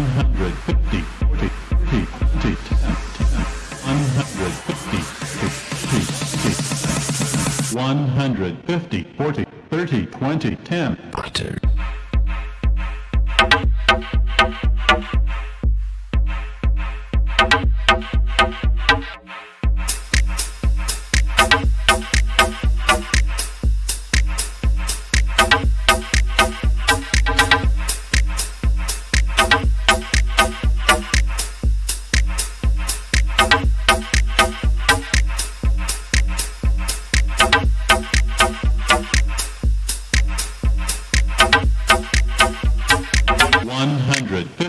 150, 40, 30, 20, 150, 40, 30, 20, 10. Butter. 100.